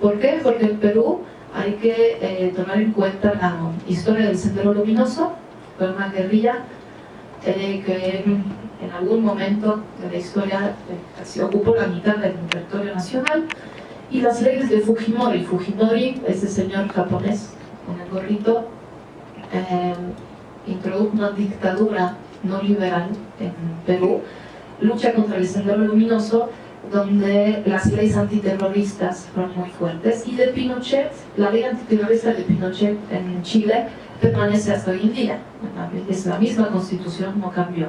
¿Por qué? Porque en Perú hay que eh, tomar en cuenta la historia del Sendero Luminoso, fue una guerrilla eh, que en, algún momento de la historia eh, ocupó la mitad del territorio nacional, y las leyes de Fujimori. Fujimori, ese señor japonés con el gorrito, introdujo una dictadura no liberal en Perú, lucha contra el Sendero Luminoso, donde las leyes antiterroristas fueron muy fuertes y de Pinochet, la ley antiterrorista de Pinochet en Chile permanece hasta hoy en día, es la misma constitución, no cambió.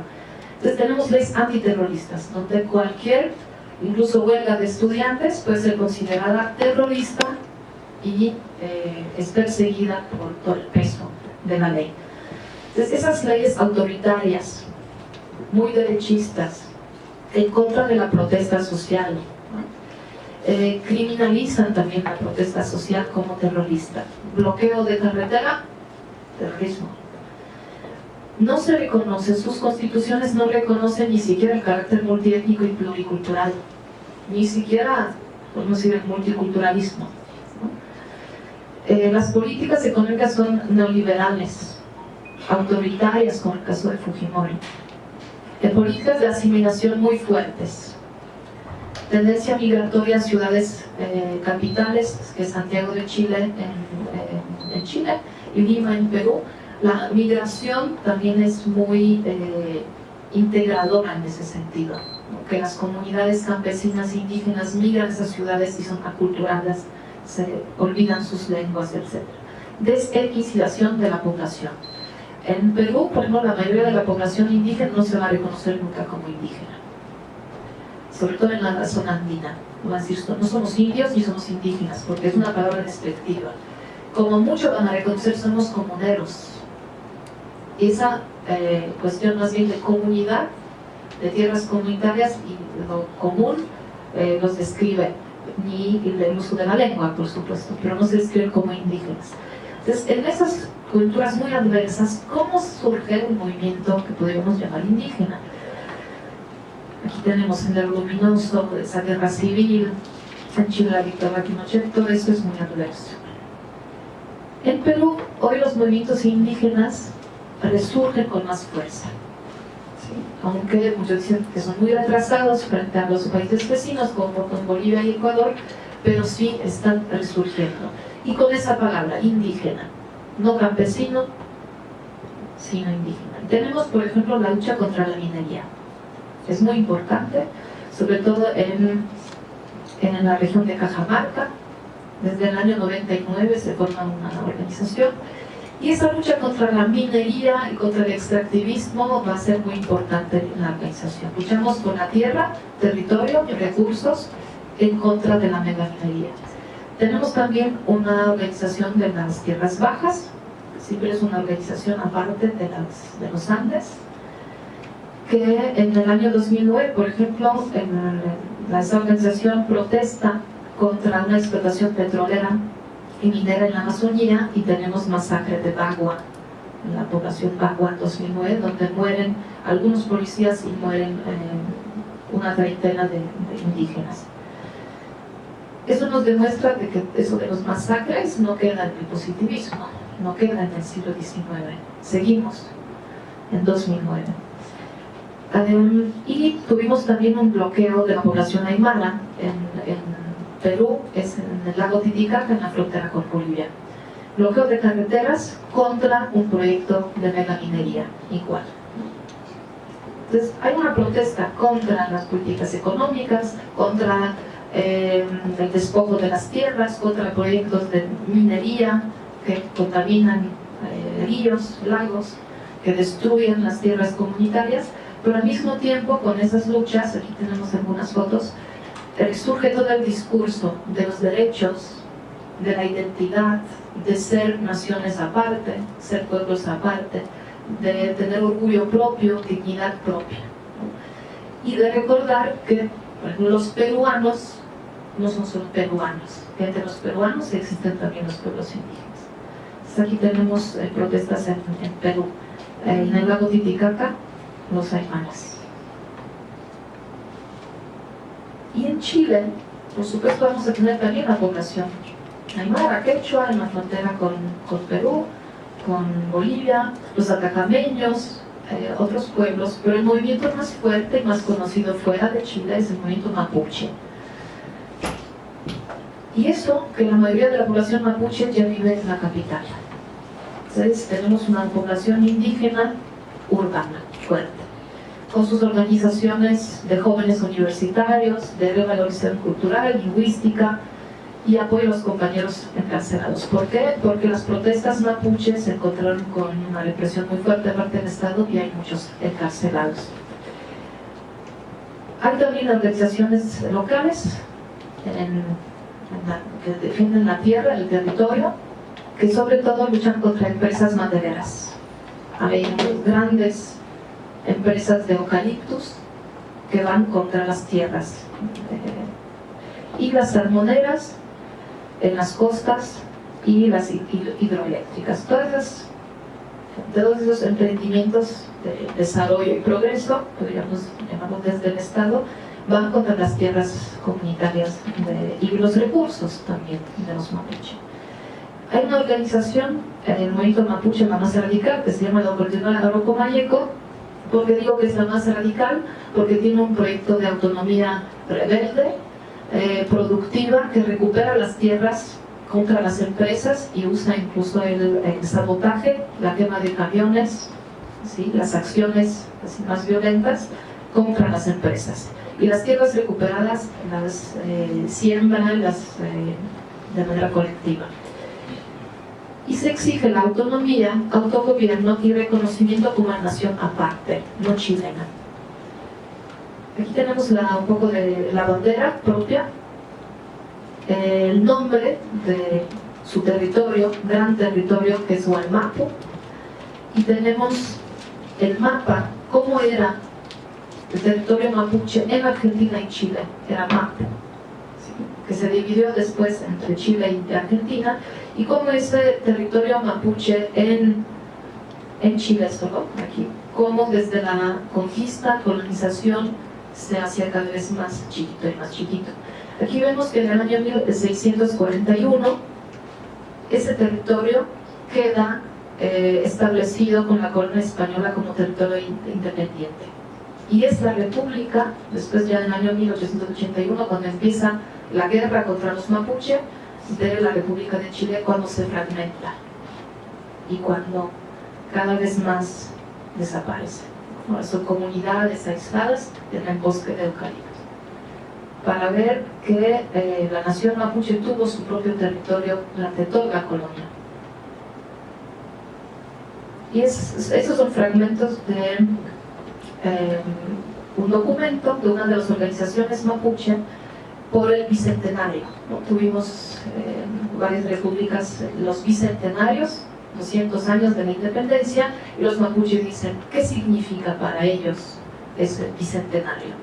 Entonces tenemos leyes antiterroristas, donde cualquier, incluso huelga de estudiantes, puede ser considerada terrorista y eh, es perseguida por todo el peso de la ley. Entonces esas leyes autoritarias, muy derechistas, en contra de la protesta social. Eh, criminalizan también la protesta social como terrorista. Bloqueo de carretera, terrorismo. No se reconoce, sus constituciones no reconocen ni siquiera el carácter multiétnico y pluricultural, ni siquiera, decir, el multiculturalismo. Eh, las políticas económicas son neoliberales, autoritarias, como el caso de Fujimori de políticas de asimilación muy fuertes. Tendencia migratoria a ciudades eh, capitales, que es Santiago de Chile en, Chile y Lima en Perú. La migración también es muy eh, integradora en ese sentido, que las comunidades campesinas e indígenas migran a esas ciudades y son aculturadas, se olvidan sus lenguas, etc. Desetnización de la población en Perú, por ejemplo, la mayoría de la población indígena no se va a reconocer nunca como indígena. Sobre todo en la zona andina. No, somos indios ni somos indígenas, porque es una palabra despectiva. Como mucho van a reconocer, somos comuneros. Esa eh, cuestión más bien de comunidad, de tierras comunitarias y lo común, eh, los describe, ni el uso de la lengua, por supuesto, pero no se describe como indígenas. Entonces, en esas culturas muy adversas, ¿cómo surge un movimiento que podríamos llamar indígena? Aquí tenemos el luminoso, esa guerra civil, en Chile la dictadura todo eso es muy adverso. En Perú, hoy los movimientos indígenas resurgen con más fuerza. Aunque muchos dicen que son muy retrasados frente a los países vecinos como con Bolivia y Ecuador, pero sí están resurgiendo. Y con esa palabra, indígena, no campesino, sino indígena. Tenemos, por ejemplo, la lucha contra la minería. Es muy importante, sobre todo en, en la región de Cajamarca. Desde el año 99 se forma una organización y esa lucha contra la minería y contra el extractivismo va a ser muy importante en la organización. Luchamos por la tierra, territorio y recursos en contra de la megaminería. Tenemos también una organización de las tierras bajas, siempre es una organización aparte de, las, de los Andes, que en el año 2009, por ejemplo, en la, esa organización protesta contra una explotación petrolera y minera en la Amazonía y tenemos masacre de Bagua, en la población Bagua en 2009, donde mueren algunos policías y mueren eh, una treintena de indígenas. Eso nos demuestra de que de los masacres no queda en el positivismo, no queda en el siglo XIX. Seguimos en 2009. y tuvimos también un bloqueo de la población aymara en, Perú, es en el lago Titicaca, en la frontera con Bolivia. Bloqueo de carreteras contra un proyecto de megaminería, igual. Entonces, hay una protesta contra las políticas económicas, contra eh, el despojo de las tierras, contra proyectos de minería que contaminan eh, ríos, lagos, que destruyen las tierras comunitarias, pero al mismo tiempo con esas luchas, aquí tenemos algunas fotos, eh, surge todo el discurso de los derechos, de la identidad, de ser naciones aparte, ser pueblos aparte, de tener orgullo propio, dignidad propia. Y de recordar que los peruanos no son solo peruanos, entre los peruanos existen también los pueblos indígenas. aquí tenemos eh, protestas en, Perú, eh, en el lago Titicaca, los aymaras. Y en Chile por supuesto vamos a tener también la población aymara, quechua, en la frontera con, con Perú, con Bolivia, los atacameños, eh, otros pueblos, pero el movimiento más fuerte y más conocido fuera de Chile es el movimiento mapuche. Y eso, que la mayoría de la población mapuche ya vive en la capital. Entonces tenemos una población indígena urbana, fuerte, con sus organizaciones de jóvenes universitarios, de revalorización cultural, lingüística, y apoyo a los compañeros encarcelados. ¿Por qué? Porque las protestas mapuches se encontraron con una represión muy fuerte de parte del Estado y hay muchos encarcelados. Hay también organizaciones locales que defienden la tierra, el territorio, que sobre todo luchan contra empresas madereras. Hay grandes empresas de eucaliptus que van contra las tierras. Eh, y las salmoneras en las costas y las hidroeléctricas. Todas todos esos emprendimientos de desarrollo y progreso, podríamos llamarlo desde el Estado, van contra las tierras comunitarias y los recursos también de los mapuche. Hay una organización en el movimiento mapuche la más radical que se llama la Oportunidad Arroco Mayeco, porque digo que es la más radical, porque tiene un proyecto de autonomía rebelde, eh, productiva que recupera las tierras contra las empresas y usa incluso el, sabotaje, la quema de camiones, ¿sí? las acciones más violentas contra las empresas. Y las tierras recuperadas las eh, siembran eh, de manera colectiva. Y se exige la autonomía, autogobierno y reconocimiento como una nación aparte, no chilena. Aquí tenemos un poco de la bandera propia, el nombre de su territorio, gran territorio que es Hualmapo, y tenemos el mapa, cómo era el territorio mapuche en Argentina y Chile, era Mapo, que se dividió después entre Chile y Argentina, y cómo ese territorio mapuche en, en Chile solo, aquí, cómo desde la conquista, colonización, se hacía cada vez más chiquito y más chiquito. Aquí vemos que en el año 1641 ese territorio queda eh, establecido con la corona española como territorio independiente. Y es la república, después ya en el año 1881, cuando empieza la guerra contra los mapuche, de la República de Chile cuando se fragmenta. Y cuando cada vez más desaparece. Son comunidades aisladas en el bosque de eucalipto para ver que eh, la nación mapuche tuvo su propio territorio durante toda la colonia. Y esos son fragmentos de eh, un documento de una de las organizaciones mapuche por el bicentenario. Tuvimos eh, varias repúblicas, los bicentenarios, 200 años de la independencia y los mapuches dicen, ¿qué significa para ellos ese bicentenario?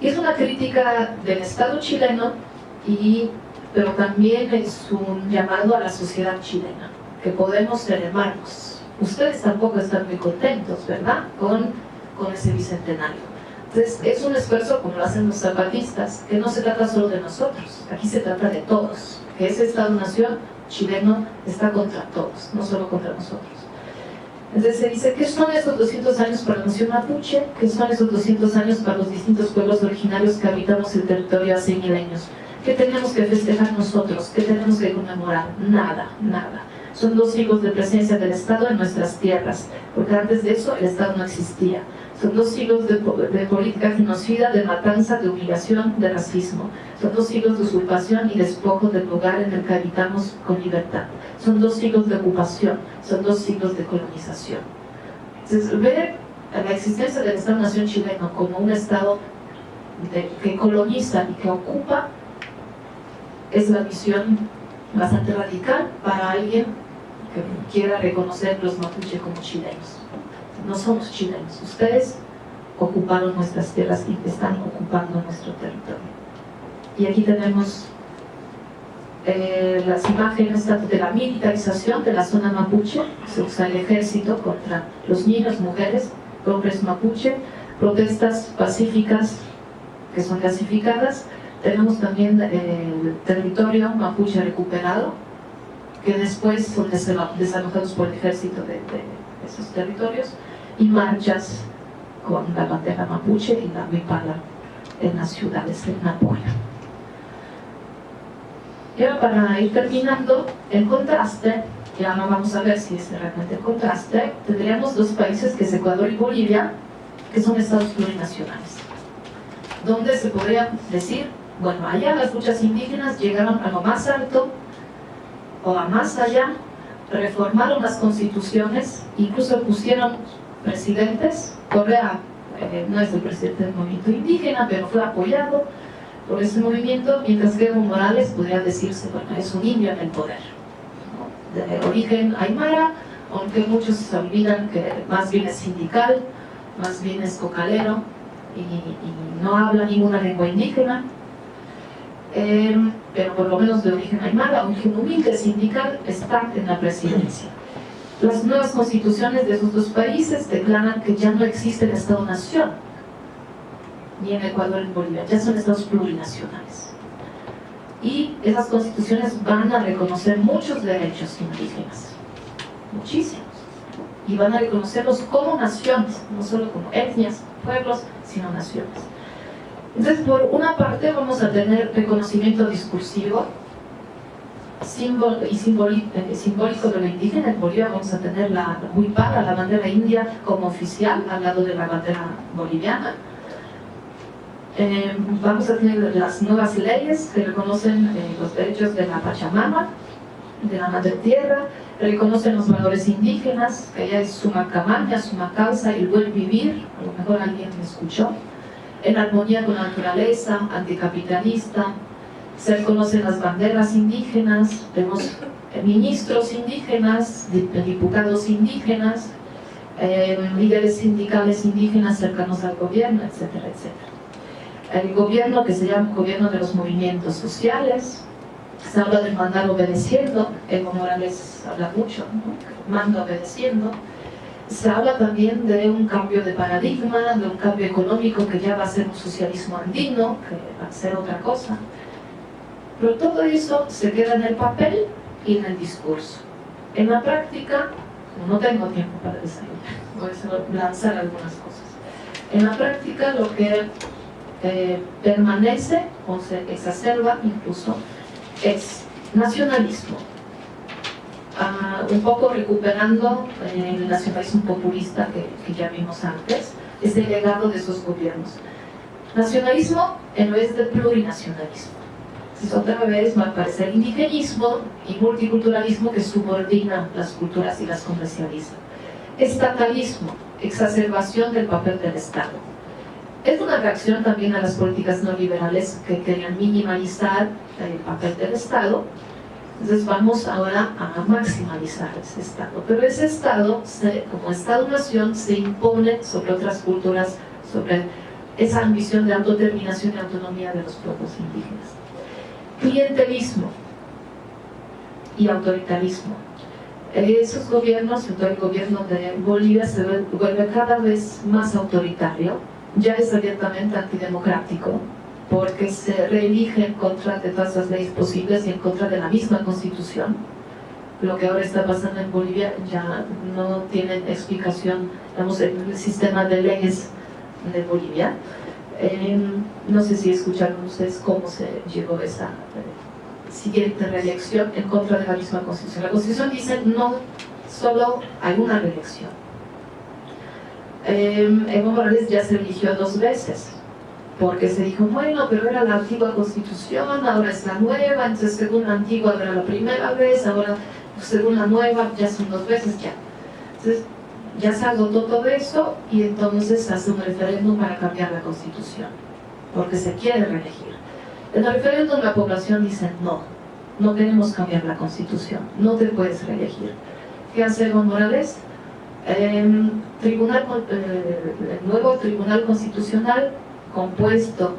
Y es una crítica del Estado chileno, y, pero también es un llamado a la sociedad chilena, que podemos ser hermanos. Ustedes tampoco están muy contentos, ¿verdad?, con, con ese bicentenario. Entonces, es un esfuerzo, como lo hacen los zapatistas, que no se trata solo de nosotros, aquí se trata de todos, que ese Estado-Nación chileno está contra todos, no solo contra nosotros. Entonces se dice, ¿qué son esos 200 años para la nación mapuche? ¿Qué son esos 200 años para los distintos pueblos originarios que habitamos el territorio hace milenios? ¿Qué tenemos que festejar nosotros? ¿Qué tenemos que conmemorar? Nada, nada. Son dos siglos de presencia del Estado en nuestras tierras, porque antes de eso el Estado no existía. Son dos siglos de, política genocida, de matanza, de humillación, de racismo. Son dos siglos de usurpación y despojo del lugar en el que habitamos con libertad. Son dos siglos de ocupación, son dos siglos de colonización. Entonces, ver la existencia del Estado-Nación chileno como un Estado que coloniza y que ocupa es la visión bastante radical para alguien que quiera reconocer los mapuche como chilenos no somos chilenos, ustedes ocuparon nuestras tierras y están ocupando nuestro territorio. Y aquí tenemos eh, las imágenes de la militarización de la zona mapuche, se usa el ejército contra los niños, mujeres, hombres mapuche, protestas pacíficas que son clasificadas, Tenemos también el territorio mapuche recuperado, que después son desalojados por el ejército de, esos territorios, y marchas con la bandera mapuche y la huipala en las ciudades de Napoleón. Y ahora para ir terminando, el contraste, ya no vamos a ver si es realmente el contraste, tendríamos dos países que es Ecuador y Bolivia, que son estados plurinacionales, donde se podría decir, bueno, allá las luchas indígenas llegaron a lo más alto o a más allá, reformaron las constituciones, incluso pusieron presidentes, Correa eh, no es el presidente del movimiento indígena, pero fue apoyado por ese movimiento, mientras que Evo Morales podría decirse, bueno, es un indio en el poder, de origen aymara, aunque muchos se olvidan que más bien es sindical, más bien es cocalero y, no habla ninguna lengua indígena, em, pero por lo menos de origen aymara, un humilde sindical está en la presidencia. Las nuevas constituciones de esos dos países declaran que ya no existe el Estado-Nación, ni en Ecuador ni en Bolivia, ya son estados plurinacionales. Y esas constituciones van a reconocer muchos derechos indígenas, muchísimos, y van a reconocerlos como naciones, no solo como etnias, pueblos, sino naciones. Entonces, por una parte vamos a tener reconocimiento discursivo símbolo y eh, simbólico de la indígena. En Bolivia vamos a tener la huipala, la bandera india, como oficial al lado de la bandera boliviana eh, vamos a tener las nuevas leyes que reconocen eh, los derechos de la Pachamama, de la Madre Tierra, reconocen los valores indígenas, que ya es suma camaña, suma causa y buen vivir, a lo mejor alguien me escuchó, en armonía con la naturaleza, anticapitalista, se reconocen las banderas indígenas, tenemos eh, ministros indígenas, diputados indígenas, líderes sindicales indígenas cercanos al gobierno, etcétera, etcétera el gobierno que se llama gobierno de los movimientos sociales, se habla del mandar obedeciendo, Evo Morales habla mucho, ¿no? mando obedeciendo, se habla también de un cambio de paradigma, de un cambio económico que ya va a ser un socialismo andino, que va a ser otra cosa. Pero todo eso se queda en el papel y en el discurso. En la práctica, no tengo tiempo para desayunar, voy a lanzar algunas cosas. En la práctica lo que eh, permanece o se exacerba incluso es nacionalismo. Ah, un poco recuperando el nacionalismo populista que, ya vimos antes, ese legado de esos gobiernos. Nacionalismo en vez de plurinacionalismo. Entonces otra vez va a aparecer indigenismo y multiculturalismo que subordina las culturas y las comercializa. Estatalismo, exacerbación del papel del Estado es una reacción también a las políticas no liberales que querían minimalizar el papel del Estado. Entonces vamos ahora a maximalizar ese Estado. Pero ese Estado, como Estado-nación, se impone sobre otras culturas, sobre esa ambición de autodeterminación y autonomía de los pueblos indígenas. Clientelismo y autoritarismo. Esos gobiernos, el gobierno de Bolivia, se vuelve cada vez más autoritario ya es abiertamente antidemocrático porque se reelige en contra de todas las leyes posibles y en contra de la misma constitución. Lo que ahora está pasando en Bolivia ya no tiene explicación, digamos, el sistema de leyes de Bolivia. Em, no sé si escucharon ustedes cómo se llegó a esa eh, siguiente reelección en contra de la misma constitución. La constitución dice no solo hay una reelección, eh, Evo Morales ya se eligió dos veces, porque se dijo, bueno, pero era la antigua constitución, ahora es la nueva, entonces según la antigua era la primera vez, ahora según la nueva ya son dos veces ya. Entonces ya se agotó todo eso y entonces hace un referéndum para cambiar la constitución, porque se quiere reelegir. En el referéndum la población dice, no, no queremos cambiar la constitución, no te puedes reelegir. ¿Qué hace Evo Morales? Eh, tribunal, el nuevo Tribunal Constitucional compuesto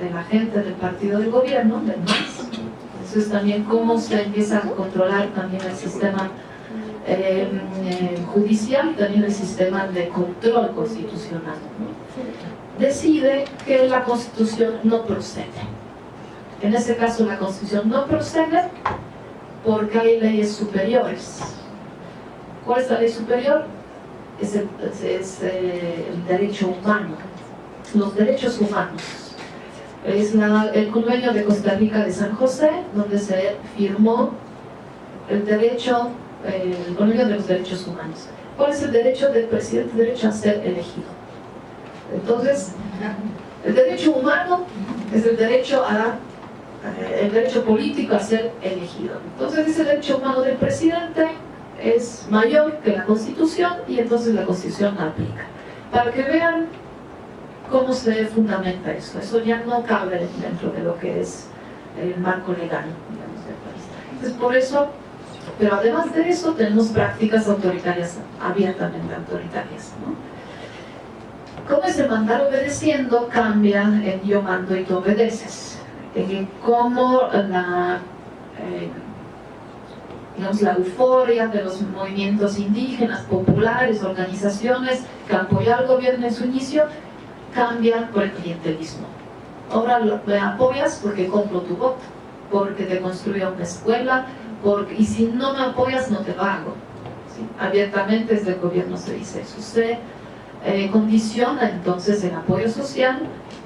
de la gente del partido del gobierno, del MAS. Eso es también cómo se empieza a controlar también el sistema eh, judicial y también el sistema de control constitucional. Decide que la Constitución no procede. En ese caso la Constitución no procede porque hay leyes superiores. ¿Cuál es la ley superior? Es el, eh, derecho humano, los derechos humanos. Es el convenio de Costa Rica de San José, donde se firmó el derecho, el convenio de los derechos humanos. ¿Cuál es el derecho del presidente? Derecho a ser elegido. Entonces, el derecho humano es el derecho a el derecho político a ser elegido. Entonces ese derecho humano del presidente es mayor que la Constitución y entonces la Constitución aplica. Para que vean cómo se fundamenta eso. Eso ya no cabe dentro de lo que es el marco legal digamos, del país. Entonces por eso, pero además de eso tenemos prácticas autoritarias, abiertamente autoritarias. ¿no? Cómo ese mandar obedeciendo cambia en yo mando y tú obedeces en cómo la, eh, la euforia de los movimientos indígenas, populares, organizaciones que apoyan al gobierno en su inicio, cambia por el clientelismo. Ahora me apoyas porque compro tu voto, porque te construyo una escuela, y si no me apoyas no te pago. Abiertamente desde el gobierno se dice eso. Se eh, condiciona entonces el apoyo social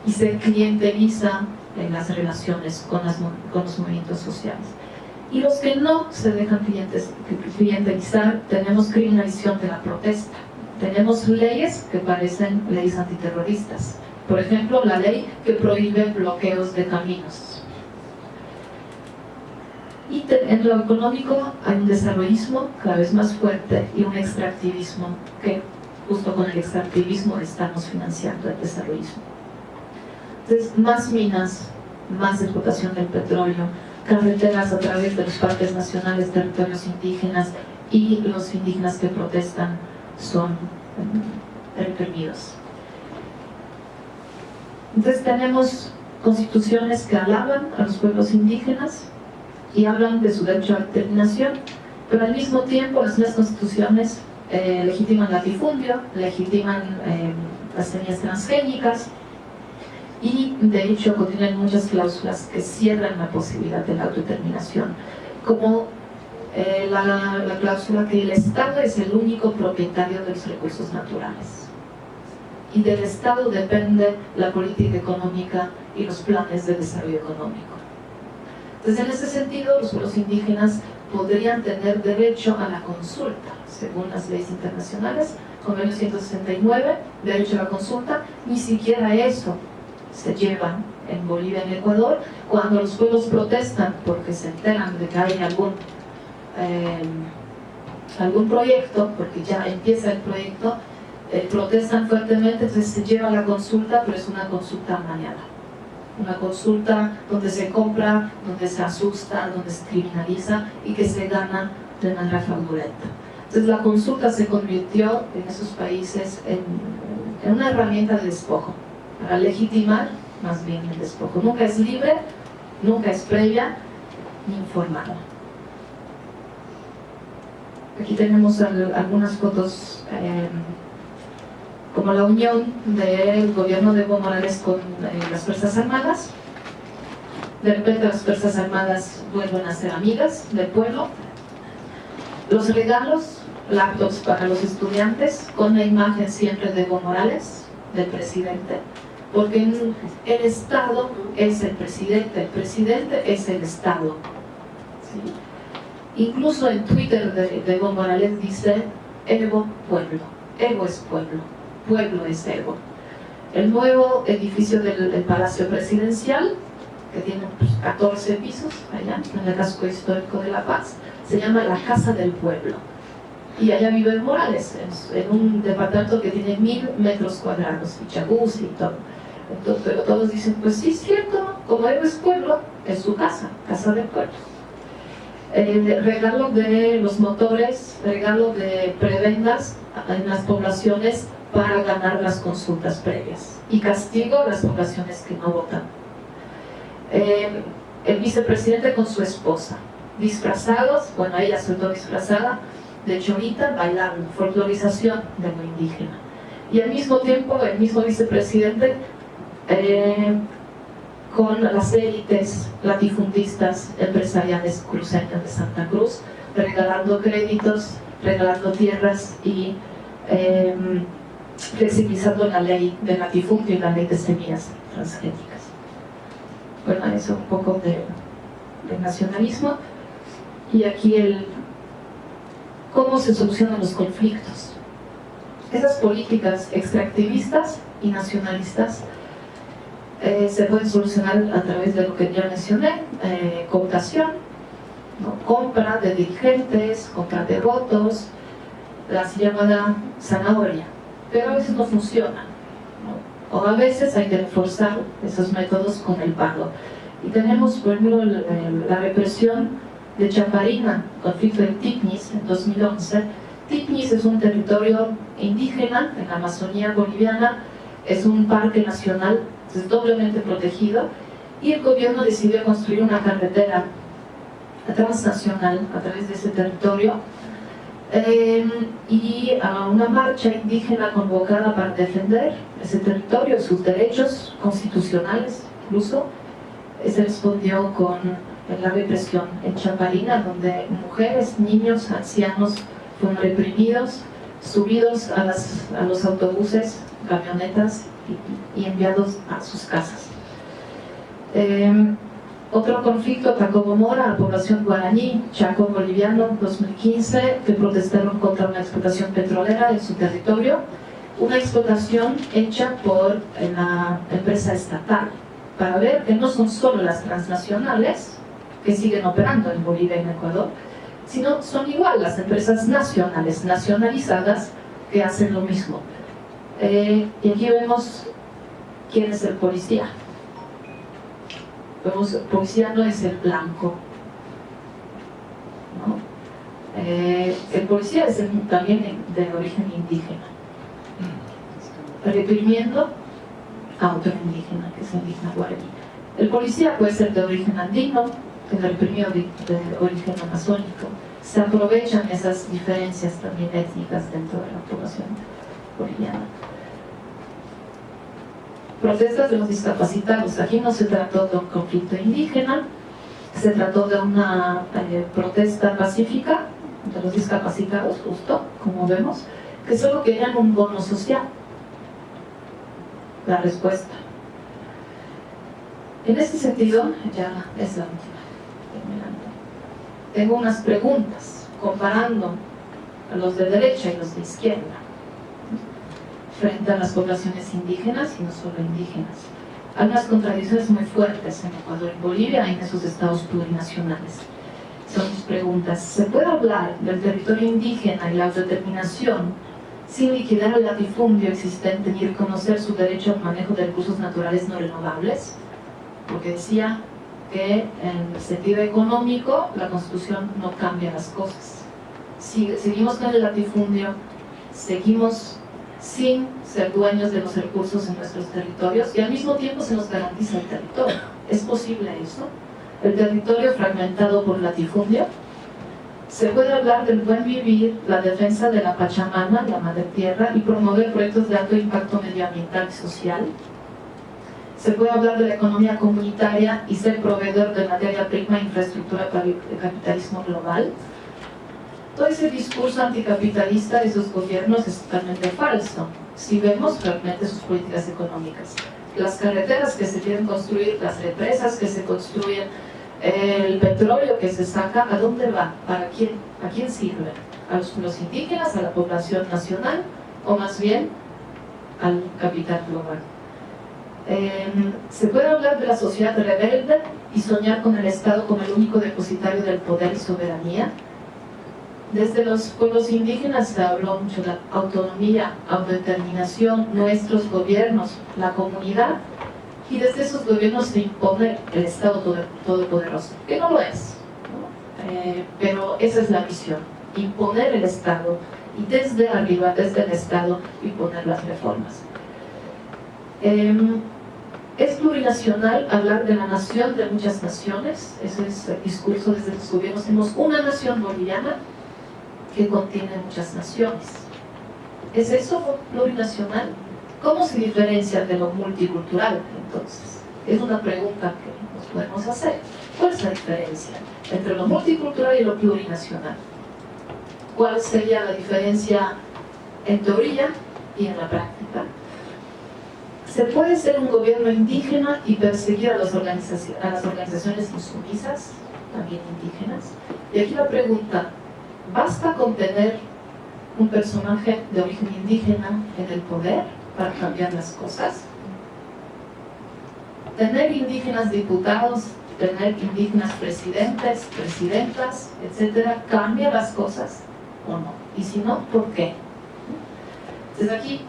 y se clienteliza en las relaciones con, los movimientos sociales. Y los que no se dejan clientelizar, tenemos criminalización de la protesta. Tenemos leyes que parecen leyes antiterroristas. Por ejemplo, la ley que prohíbe bloqueos de caminos. Y en lo económico hay un desarrollismo cada vez más fuerte y un extractivismo que justo con el extractivismo estamos financiando el desarrollismo. Entonces, más minas, más explotación del petróleo, carreteras a través de los parques nacionales, territorios indígenas y los indígenas que protestan son eh, reprimidos. Entonces tenemos constituciones que alaban a los pueblos indígenas y hablan de su derecho a determinación, pero al mismo tiempo las constituciones eh, legitiman el latifundio, legitiman eh, las semillas transgénicas, y de hecho contienen muchas cláusulas que cierran la posibilidad de la autodeterminación, como eh, la, cláusula que el Estado es el único propietario de los recursos naturales y del Estado depende la política económica y los planes de desarrollo económico. Entonces, en ese sentido, los pueblos indígenas podrían tener derecho a la consulta, según las leyes internacionales, convenio 169, derecho a la consulta, ni siquiera eso se llevan en Bolivia en Ecuador, cuando los pueblos protestan porque se enteran de que hay algún, eh, algún proyecto, porque ya empieza el proyecto, eh, protestan fuertemente, entonces se lleva la consulta, pero es una consulta mañana. Una consulta donde se compra, donde se asusta, donde se criminaliza y que se gana de manera fraudulenta. Entonces la consulta se convirtió en esos países en, una herramienta de despojo para legitimar más bien el despojo. Nunca es libre, nunca es previa ni informada. Aquí tenemos algunas fotos eh, como la unión del gobierno de Evo Morales con eh, las Fuerzas Armadas. De repente las Fuerzas Armadas vuelven a ser amigas del pueblo. Los regalos, laptops para los estudiantes, con la imagen siempre de Evo Morales, del presidente porque el Estado es el presidente, el presidente es el Estado. Incluso en Twitter de, Evo Morales dice Evo pueblo, Evo es pueblo, pueblo es Evo. El nuevo edificio del, Palacio Presidencial, que tiene 14 pues, pisos allá en el casco histórico de La Paz, se llama la Casa del Pueblo. Y allá vive Morales, en, un departamento que tiene mil metros cuadrados, y jacuzzi y todo pero todos dicen, pues sí es cierto, como es pueblo, es su casa, casa del pueblo. Eh, regalo de los motores, regalo de prebendas en las poblaciones para ganar las consultas previas y castigo a las poblaciones que no votan. Eh, el vicepresidente con su esposa, disfrazados, bueno, ella se disfrazada de chorita, bailando, folclorización de lo indígena. Y al mismo tiempo, el mismo vicepresidente eh, con las élites latifundistas empresariales cruceñas de Santa Cruz, regalando créditos, regalando tierras y eh, flexibilizando la ley de latifundio y la ley de semillas transgénicas. Bueno, eso un poco de, de nacionalismo. Y aquí el cómo se solucionan los conflictos. Esas políticas extractivistas y nacionalistas eh, se pueden solucionar a través de lo que ya mencioné, eh, cooptación, compra de dirigentes, compra de votos, la llamada zanahoria, pero a veces no funciona. O a veces hay que reforzar esos métodos con el pago. Y tenemos, por ejemplo, la represión de Chaparina, conflicto de Tignis en 2011. Tignis es un territorio indígena en la Amazonía boliviana, es un parque nacional, es doblemente protegido, y el gobierno decidió construir una carretera transnacional a través de ese territorio em, y a una marcha indígena convocada para defender ese territorio, sus derechos constitucionales incluso, se respondió con la represión en Chaparina, donde mujeres, niños, ancianos fueron reprimidos, subidos a los autobuses, camionetas y, enviados a sus casas. Em, otro conflicto atacó Mora a la población guaraní, Chaco boliviano, 2015, que protestaron contra una explotación petrolera en su territorio, una explotación hecha por la empresa estatal, para ver que no son solo las transnacionales que siguen operando en Bolivia y en Ecuador, sino son igual las empresas nacionales, nacionalizadas, que hacen lo mismo. Eh, y aquí vemos quién es el policía el policía no es el blanco. Eh, el policía es también de, origen indígena, reprimiendo a otro indígena, que es el indígena guaraní. El policía puede ser de origen andino, que reprimió de, de origen amazónico. Se aprovechan esas diferencias también étnicas dentro de la población boliviana protestas de los discapacitados. Aquí no se trató de un conflicto indígena, se trató de una eh, protesta pacífica de los discapacitados, justo, como vemos, que solo querían un bono social. La respuesta. En este sentido, ya es la última, Tengo unas preguntas comparando a los de derecha y los de izquierda frente a las poblaciones indígenas y no solo indígenas. Hay unas contradicciones muy fuertes en Ecuador y Bolivia y en esos estados plurinacionales. Son mis preguntas. ¿Se puede hablar del territorio indígena y la autodeterminación sin liquidar el latifundio existente ni reconocer su derecho al manejo de recursos naturales no renovables? Porque decía que en el sentido económico la Constitución no cambia las cosas. Si, seguimos con el latifundio, seguimos sin ser dueños de los recursos en nuestros territorios y al mismo tiempo se nos garantiza el territorio. ¿Es posible eso? El territorio fragmentado por latifundio. Se puede hablar del buen vivir, la defensa de la Pachamama, la Madre Tierra, y promover proyectos de alto impacto medioambiental y social. Se puede hablar de la economía comunitaria y ser proveedor de materia prima e infraestructura para el capitalismo global todo ese discurso anticapitalista de sus gobiernos es totalmente falso, si vemos realmente sus políticas económicas. Las carreteras que se quieren construir, las represas que se construyen, el petróleo que se saca, ¿a dónde va? ¿Para quién? ¿A quién sirve? ¿A los, indígenas, a la población nacional o más bien al capital global? Em, se puede hablar de la sociedad rebelde y soñar con el Estado como el único depositario del poder y soberanía, desde los pueblos indígenas se habló mucho de autonomía, autodeterminación, nuestros gobiernos, la comunidad, y desde esos gobiernos se impone el Estado todopoderoso, que no lo es, eh, pero esa es la visión, imponer el Estado, y desde arriba, desde el Estado, imponer las reformas. Em, es plurinacional hablar de la nación de muchas naciones, ese es el discurso desde los gobiernos, tenemos una nación boliviana, que contiene muchas naciones. ¿Es eso plurinacional? ¿Cómo se diferencia de lo multicultural, entonces? Es una pregunta que nos podemos hacer. ¿Cuál es la diferencia entre lo multicultural y lo plurinacional? ¿Cuál sería la diferencia en teoría y en la práctica? ¿Se puede ser un gobierno indígena y perseguir a, las organizaciones insumisas, también indígenas? Y aquí la pregunta, ¿basta con tener un personaje de origen indígena en el poder para cambiar las cosas? Tener indígenas diputados, tener indígenas presidentes, presidentas, etcétera, ¿cambia las cosas o no? Y si no, ¿por qué? Entonces aquí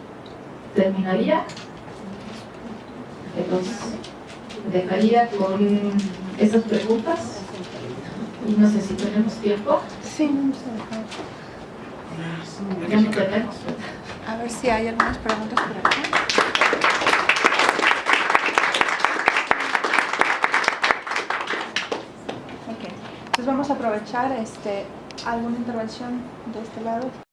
terminaría entonces, dejaría con esas preguntas y no sé si tenemos tiempo. Sí, vamos a dejar. A ver si hay algunas preguntas por acá. Ok, entonces vamos a aprovechar este, alguna intervención de este lado.